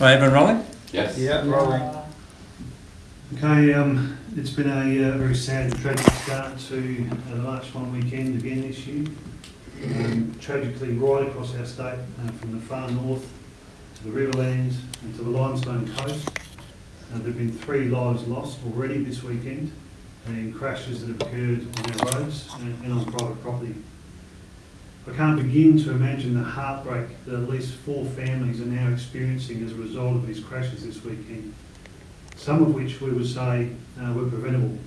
Right, everyone rolling? Yes. Yeah, rolling. Okay, um, it's been a uh, very sad and tragic start to uh, the March one weekend again this year. Um, tragically, right across our state, uh, from the far north to the Riverlands and to the Limestone Coast, uh, there have been three lives lost already this weekend in crashes that have occurred on our roads and, and on private property. I can't begin to imagine the heartbreak that at least four families are now experiencing as a result of these crashes this weekend some of which we would say uh, were preventable.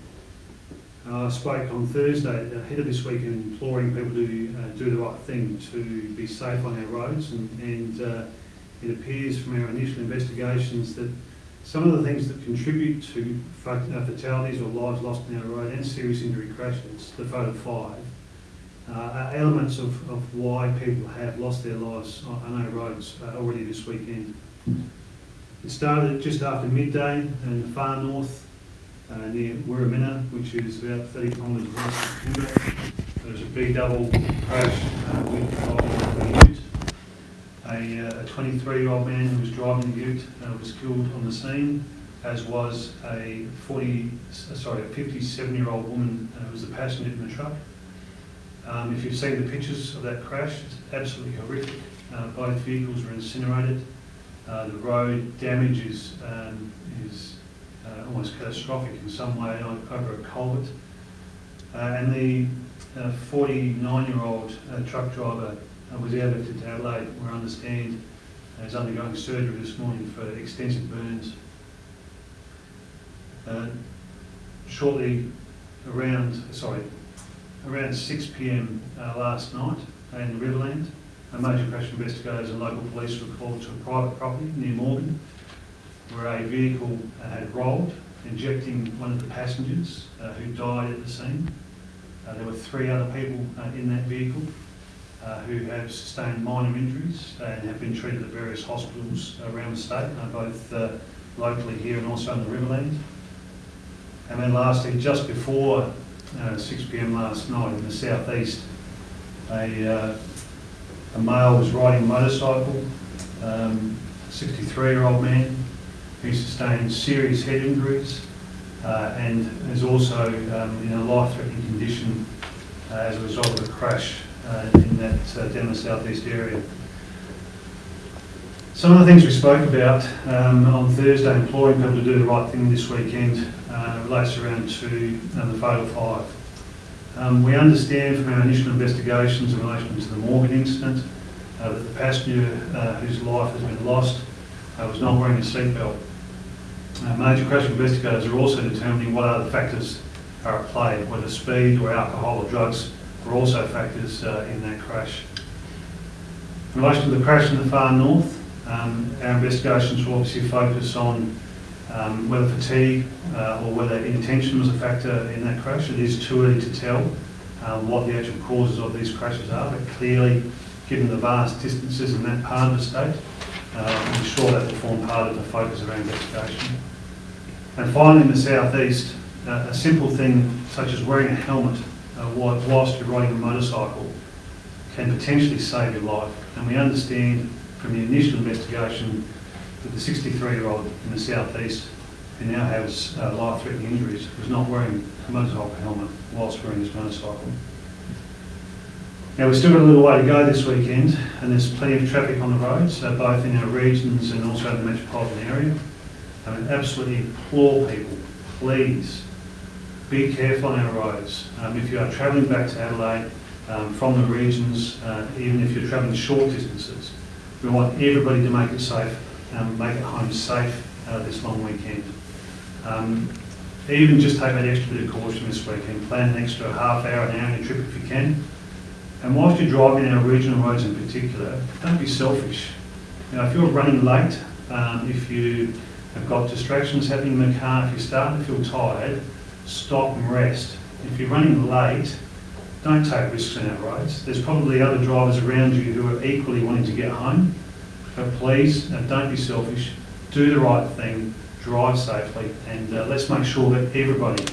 Uh, I spoke on Thursday ahead of this weekend imploring people to uh, do the right thing, to be safe on our roads, and, and uh, it appears from our initial investigations that some of the things that contribute to uh, fatalities or lives lost on our road and serious injury crashes, the fatal five, uh, are elements of, of why people have lost their lives on, our roads uh, already this weekend. It started just after midday in the far north, uh, near Wirramina, which is about 30 kilometres west of Kimberley. There was a big double crash uh, with a ute. A, uh, 23-year-old man who was driving the ute uh, was killed on the scene, as was a 40, uh, sorry, a 57-year-old woman uh, who was the passenger in the truck. Um, if you've seen the pictures of that crash, it's absolutely horrific. Uh, both vehicles were incinerated. Uh, the road damage is, um, is uh, almost catastrophic in some way over a culvert. Uh, and the 49-year-old uh, truck driver uh, was airlifted to Adelaide, I understand uh, is undergoing surgery this morning for extensive burns. Uh, shortly around, sorry, around 6 p.m. Uh, last night in the Riverland, a major crash investigators and local police were called to a private property near Morgan, where a vehicle uh, had rolled, injecting one of the passengers uh, who died at the scene. Uh, there were three other people uh, in that vehicle uh, who have sustained minor injuries and have been treated at various hospitals around the state, both locally here and also in the Riverland. And then lastly, just before uh, 6 p.m. last night in the southeast, a uh, a male was riding a motorcycle, um, 63-year-old man, who sustained serious head injuries uh, and is also um, in a life-threatening condition uh, as a result of a crash uh, in that down the southeast area. Some of the things we spoke about um, on Thursday, imploring people to do the right thing this weekend, uh, relates around to um, the fatal five. Um, we understand from our initial investigations in relation to the Morgan incident uh, that the passenger uh, whose life has been lost uh, was not wearing a seatbelt. Major crash investigators are also determining what other factors are at play, whether speed or alcohol or drugs were also factors in that crash. In relation to the crash in the far north, um, our investigations will obviously focus on um, whether fatigue uh, or whether intention was a factor in that crash. It is too early to tell um, what the actual causes of these crashes are, but clearly, given the vast distances in that part of the state, uh, I'm sure that will form part of the focus of investigation. And finally, in the southeast, uh, a simple thing such as wearing a helmet uh, whilst you're riding a motorcycle can potentially save your life. And we understand from the initial investigation that the 63-year-old in the southeast who now has uh, life-threatening injuries was not wearing a motorcycle helmet whilst wearing his motorcycle. Now, we've still got a little way to go this weekend, and there's plenty of traffic on the roads, uh, both in our regions and also in the metropolitan area. I mean, absolutely implore people, please, be careful on our roads. Um, if you are travelling back to Adelaide um, from the regions, uh, even if you're travelling short distances, we want everybody to make it safe, um, make it home safe uh, this long weekend. Um, even just take that extra bit of caution this weekend. Plan an extra half hour, an hour in your trip if you can. And whilst you're driving our regional roads in particular, don't be selfish. You know, if you're running late, um, if you have got distractions happening in the car, if you're starting to feel tired, stop and rest. If you're running late, don't take risks on our roads. There's probably other drivers around you who are equally wanting to get home. But please, don't be selfish. Do the right thing. Drive safely, and uh, let's make sure that everybody,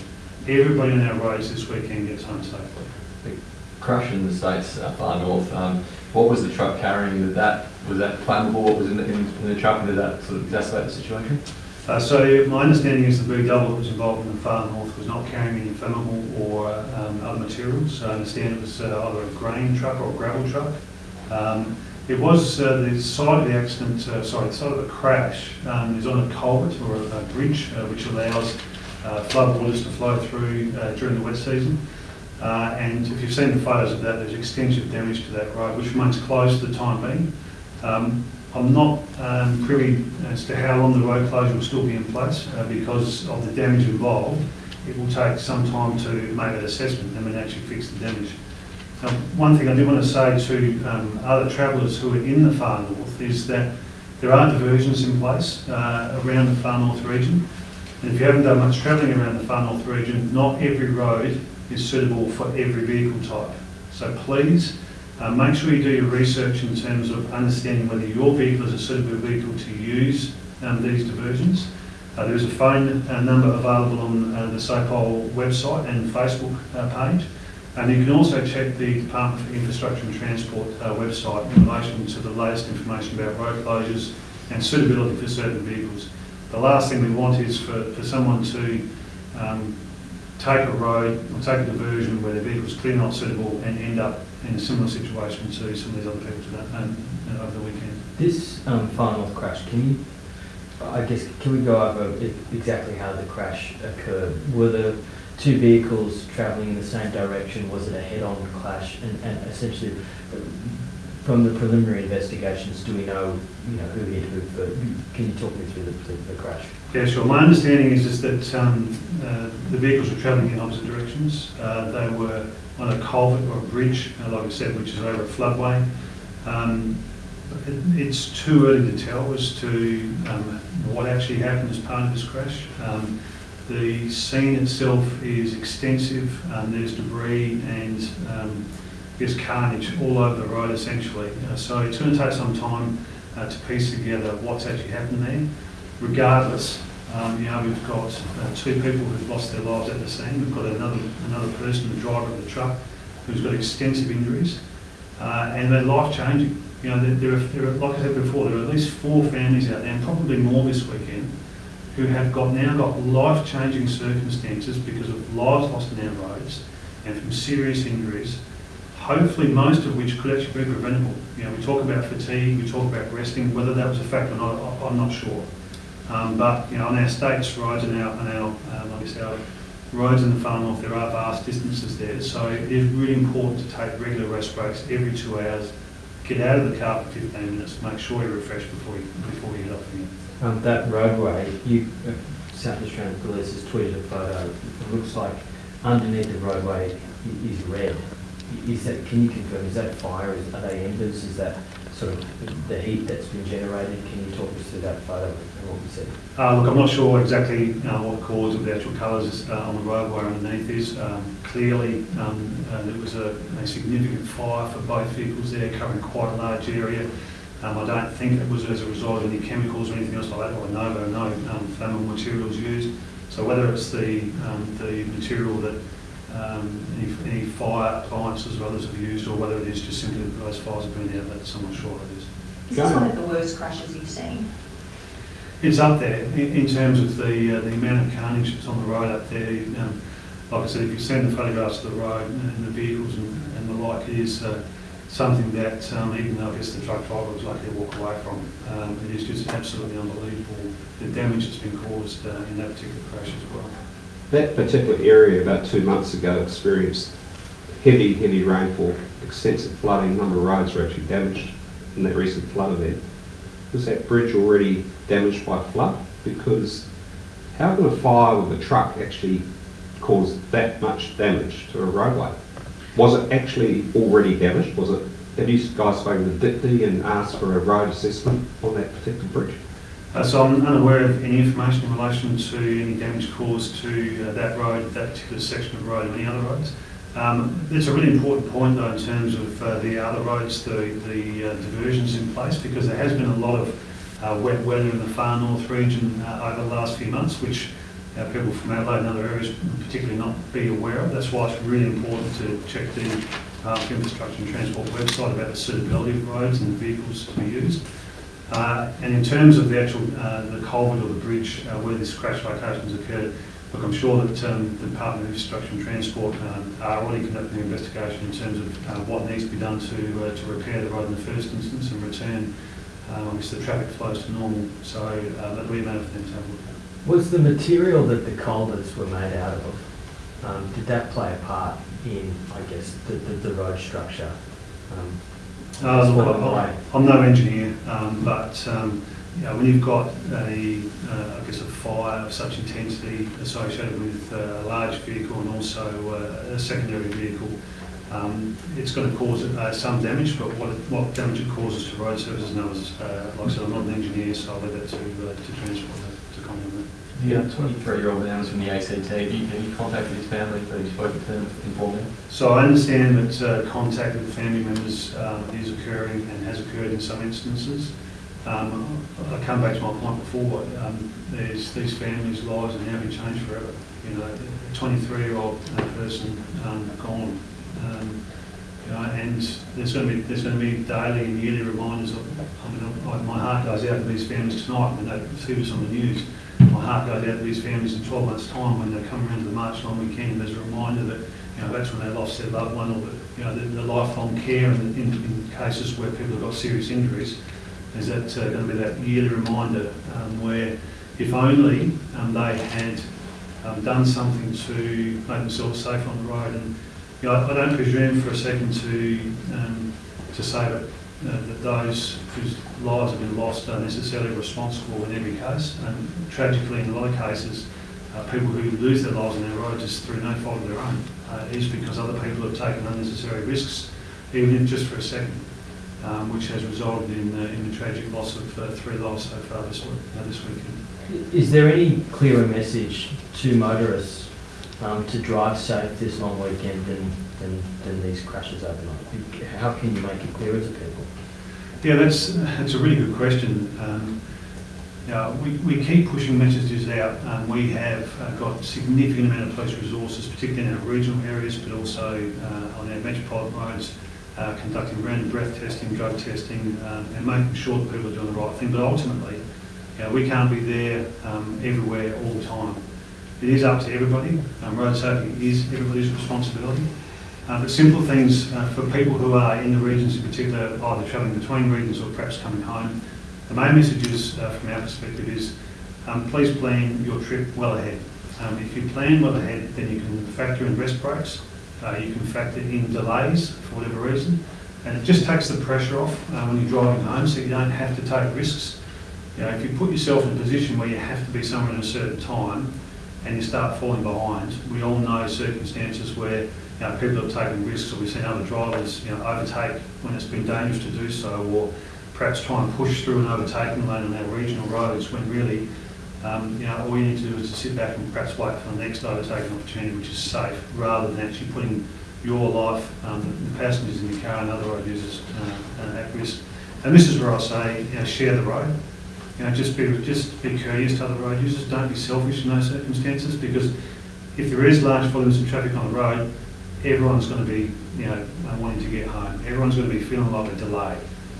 everybody on our roads this weekend gets home safely. The crash in the states uh, far north. Um, what was the truck carrying? Did that Was that flammable, what was in the, in in the truck, did that sort of exacerbate the situation? Uh, So my understanding is the B double that was involved in the far north was not carrying any flammable or um, other materials. So I understand it was uh, either a grain truck or a gravel truck. Um, It was uh, the site of the accident, uh, sorry, the site of the crash um, is on a culvert or a a bridge uh, which allows uh, flood waters to flow through uh, during the wet season. Uh, And if you've seen the photos of that, there's extensive damage to that road, which remains closed for the time being. Um, I'm not um, privy as to how long the road closure will still be in place because of the damage involved. It will take some time to make that assessment and then actually fix the damage. Um, One thing I do want to say to um, other travellers who are in the far north is that there are diversions in place uh, around the far north region. And if you haven't done much travelling around the far north region, not every road is suitable for every vehicle type. So please, uh, make sure you do your research in terms of understanding whether your vehicle is a suitable vehicle to use um, these diversions. Uh, there is a phone uh, number available on uh, the SAPOL website and Facebook uh, page. And you can also check the Department for Infrastructure and Transport uh, website in relation to the latest information about road closures and suitability for certain vehicles. The last thing we want is for, for someone to um, take a road or take a diversion where their vehicle's clearly not suitable and end up in a similar situation to some of these other people today, um, uh, over the weekend. This um, far north crash, can you, I guess, can we go over exactly how the crash occurred? Were the two vehicles travelling in the same direction? Was it a head-on clash? And, and essentially, from the preliminary investigations, do we know, you know, who hit who? But can you talk me through the, the, the crash? Yeah, sure. My understanding is, is that um, uh, the vehicles were travelling in opposite directions. Uh, they were on a culvert or a bridge, uh, like I said, which is over a floodway. Um, it- it's too early to tell as to um, what actually happened as part of this crash. The scene itself is extensive. Um, there's debris and um, there's carnage all over the road essentially. Uh, so it's going to take some time uh, to piece together what's actually happened there regardless, um, you know, we've got uh, two people who've lost their lives at the scene. We've got another another person, the driver of the truck, who's got extensive injuries, uh, and they're life changing. You know, there, are, there are, like I said before, there are at least four families out there, and probably more this weekend, who have got now got life changing circumstances because of lives lost in our roads and from serious injuries. Hopefully, most of which could actually be preventable. You know, we talk about fatigue, we talk about resting. Whether that was a factor or not, I'm not sure. Um, but, you know, on our state's roads and our, and our, um, like I our roads in the far north, there are vast distances there. So it is really important to take regular rest breaks every two hours. Get out of the car for 15 minutes, make sure you refresh before you, before you head off again. Um, that roadway, you, uh, South Australian Police has tweeted a photo. It looks like underneath the roadway is red. Is that, can you confirm, is that fire? Is, are they embers? Is that sort of the heat that's been generated? Can you talk us through that photo and what we see? Uh, look, I'm not sure exactly uh, what cause of the actual colours uh, on the roadway underneath is. Um, clearly, um, uh, there was a, a significant fire for both vehicles there, covering quite a large area. Um, I don't think it was as a result of any chemicals or anything else like that, or no, there are no um, flammable materials used. So whether it's the, um, the material that um, any, any fire appliances or others have used, or whether it is just simply that those fires have been out, that's I'm not sure it is. Is this one of the worst crashes you've seen? It's up there in, in terms of the, uh, the amount of carnage that's on the road up there. Um, like I said, if you've seen the photographs of the road and the vehicles and, and the like, it is uh, something that, um, even though I guess the truck driver was lucky to walk away from, um, it is just absolutely unbelievable the damage that's been caused uh, in that particular crash as well. That particular area about two months ago experienced heavy, heavy rainfall, extensive flooding, a number of roads were actually damaged in that recent flood event. Was that bridge already damaged by flood? Because how can a fire with a truck actually cause that much damage to a roadway? Was it actually already damaged? Was it, have you guys spoken to DIPTY and asked for a road assessment on that particular bridge? Uh, so I'm unaware of any information in relation to any damage caused to uh, that road, that particular section of road, or any other roads. Um, it's a really important point though in terms of uh, the other roads, the, the uh, diversions in place, because there has been a lot of uh, wet weather in the far north region uh, over the last few months, which uh, people from Adelaide and other areas particularly not be aware of. That's why it's really important to check the of Infrastructure and Transport website about the suitability of roads and the vehicles to be used. Uh, And in terms of the actual, uh, the culvert or the bridge uh, where this crash location has occurred, look, I'm sure that um, the Department of Infrastructure and Transport um, are already conducting an investigation in terms of uh, what needs to be done to, uh, to repair the road in the first instance and return, uh, obviously, the traffic flows to normal. So uh, that'll be a matter for them to have a look at. Was the material that the culverts were made out of, um, did that play a part in, I guess, the, the, the road structure? Um, Uh, what I'm I- like. I'm no engineer, um, but um, you know, when you've got a, uh, I guess, a fire of such intensity associated with a large vehicle and also uh, a secondary vehicle, um, it's going to cause uh, some damage, but what, it- what damage it causes to road services others, uh, like I said, I'm not an engineer, so I'll leave that to, uh, to transport comment. The 23-year-old man was from the ACT. Have you, have you contacted his family? Have you spoken to them, them? So I understand that uh, contact with family members um, is occurring and has occurred in some instances. Um, I come back to my point before, um, there's, these families' lives have now been changed forever. You know, a 23-year-old person um, gone. Um, You know, and there's going to be, there's going to be daily and yearly reminders of, I mean, my heart goes out to these families tonight when they see this on the news. Goes out to these families in 12 months' time when they come around to the March long weekend, as a reminder that you know, that's when they lost their loved one or, the, you know, the, the lifelong care in, in, in cases where people have got serious injuries. Is that uh, going to be that yearly reminder um, where if only um, they had um, done something to make themselves safe on the road. And you know, I, I don't presume for a second to um, to say that, uh, that those whose lives have been lost are necessarily responsible in every case. And tragically, in a lot of cases, uh, people who lose their lives on our roads is through no fault of their own. Uh, because other people have taken unnecessary risks, even if just for a second, um, which has resulted in, uh, in the tragic loss of uh, three lives so far this, week, uh, this weekend. Is there any clearer message to motorists um, to drive safe this long weekend than, than, than these crashes overnight? How can you make it clearer to people? Yeah, that's, that's a really good question. Um, know, we, we keep pushing messages out. Um, we have uh, got significant amount of police resources, particularly in our regional areas, but also uh, on our metropolitan roads, uh, conducting random breath testing, drug testing, um, and making sure that people are doing the right thing. But ultimately, you know, we can't be there um, everywhere all the time. It is up to everybody. Um, road safety is everybody's responsibility. Uh, but simple things uh, for people who are in the regions in particular, either travelling between regions or perhaps coming home. The main message is, uh, from our perspective, is um, please plan your trip well ahead. Um, if you plan well ahead, then you can factor in rest breaks, uh, you can factor in delays for whatever reason, and it just takes the pressure off uh, when you're driving home so you don't have to take risks. You know, if you put yourself in a position where you have to be somewhere at a certain time and you start falling behind, we all know circumstances where you know, people have taken risks, or we've seen other drivers, you know, overtake when it's been dangerous to do so, or perhaps try and push through an overtaking lane on our regional roads when really, um, you know, all you need to do is to sit back and perhaps wait for the next overtaking opportunity, which is safe, rather than actually putting your life, um, the passengers in your car and other road users uh, uh, at risk. And this is where I say, you know, share the road. You know, just be just be courteous to other road users. Don't be selfish in those circumstances because if there is large volumes of traffic on the road, everyone's going to be, you know, wanting to get home. Everyone's going to be feeling like a delay.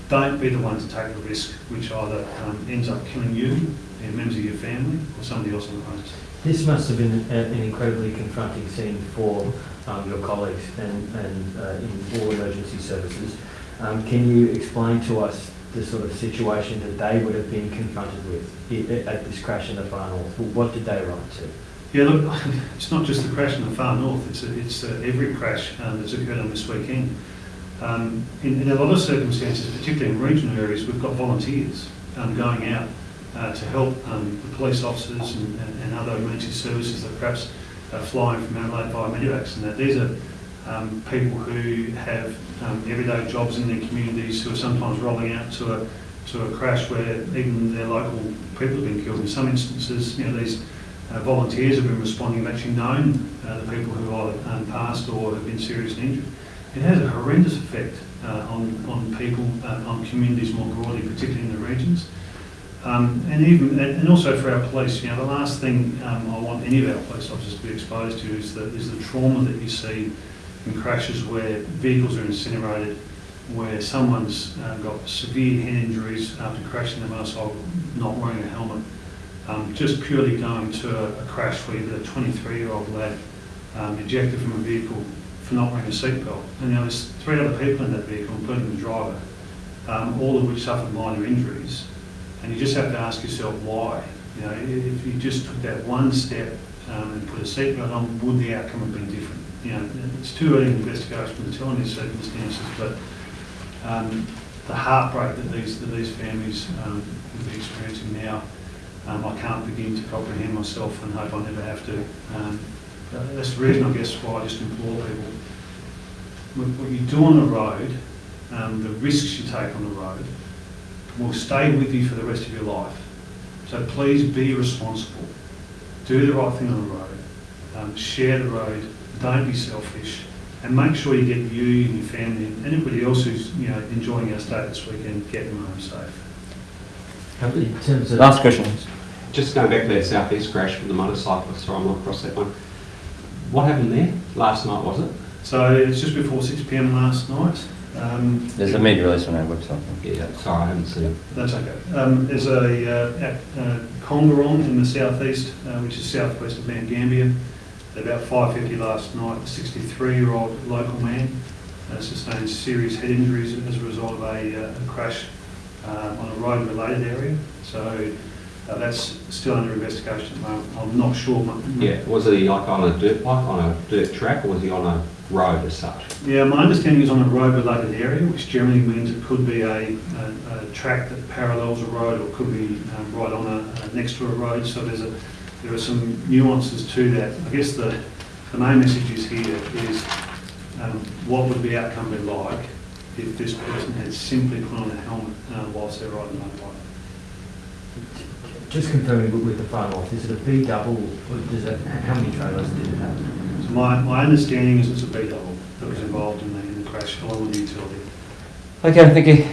Don't be the one to take the risk, which either um, ends up killing you, and members of your family, or somebody else on the roads. This must have been an incredibly confronting scene for um, your colleagues and, and uh, in all emergency services. Um, Can you explain to us the sort of situation that they would have been confronted with at this crash in the north? What did they run to? Yeah, look, it's not just the crash in the far north, it's, it's uh, every crash um, that's occurred on this weekend. Um, in, in a lot of circumstances, particularly in regional areas, we've got volunteers um, going out uh, to help um, the police officers and, and, and other emergency services that perhaps are flying from Adelaide via Medivacs and that. These are um, people who have um, everyday jobs in their communities who are sometimes rolling out to a, to a crash where even their local people have been killed. In some instances, you know, these uh, volunteers have been responding, have actually known uh, the people who either um, passed or have been seriously injured. It has a horrendous effect uh, on, on people, uh, on communities more broadly, particularly in the regions. Um, and even, and and also for our police, you know, the last thing um, I want any of our police officers to be exposed to is the, is the trauma that you see in crashes where vehicles are incinerated, where someone's uh, got severe head injuries after crashing their motorcycle, not wearing a helmet, um, just purely going to a, a crash where you've a 23-year-old lad um, ejected from a vehicle for not wearing a seatbelt. And there was three other people in that vehicle, including the driver, um, all of which suffered minor injuries. And you just have to ask yourself why. You know, if you just took that one step um, and put a seatbelt on, would the outcome have been different? You know, it's too early in the investigation to tell these circumstances, but um, the heartbreak that these, that these families um, will be experiencing now, um, I can't begin to comprehend myself and hope I never have to. Um, that's the reason, I guess, why I just implore people, what, what you do on the road, um, the risks you take on the road, will stay with you for the rest of your life. So please be responsible. Do the right thing on the road. Um, share the road. Don't be selfish. And make sure you get you and your family and anybody else who's you know enjoying our state this weekend, get them home safe. In terms of. Last question. Just going back to that southeast crash with the motorcyclist, sorry, I'm not across that one. What happened there? Last night, was it? So it's just before 6 p.m. last night. Um, There's a media release on our website. Yeah, sorry, I haven't seen it. That's okay. Um, there's a uh, at uh, Kongorong in the southeast, uh, which is southwest of Mount Gambier. At about 5:50 last night, a 63-year-old local man uh, sustained serious head injuries as a result of a, uh, a crash uh, on a road-related area. So uh, that's still under investigation at the moment. I'm not sure. Yeah, was he like on a dirt bike, on a dirt track, or was he on a road as such? Yeah, my understanding is on a road-related area, which generally means it could be a, a, a track that parallels a road or could be um, right on a, uh, next to a road. So there's a, there are some nuances to that. I guess the, the main message is here is um, what would the outcome be like if this person had simply put on a helmet uh, whilst they're riding a motorbike? Just confirming with- with the final off, is it a B double, or does it, how many trailers did it have? So my, my understanding is it's a B double that was involved in the, in the crash along with the utility. Okay, thank you.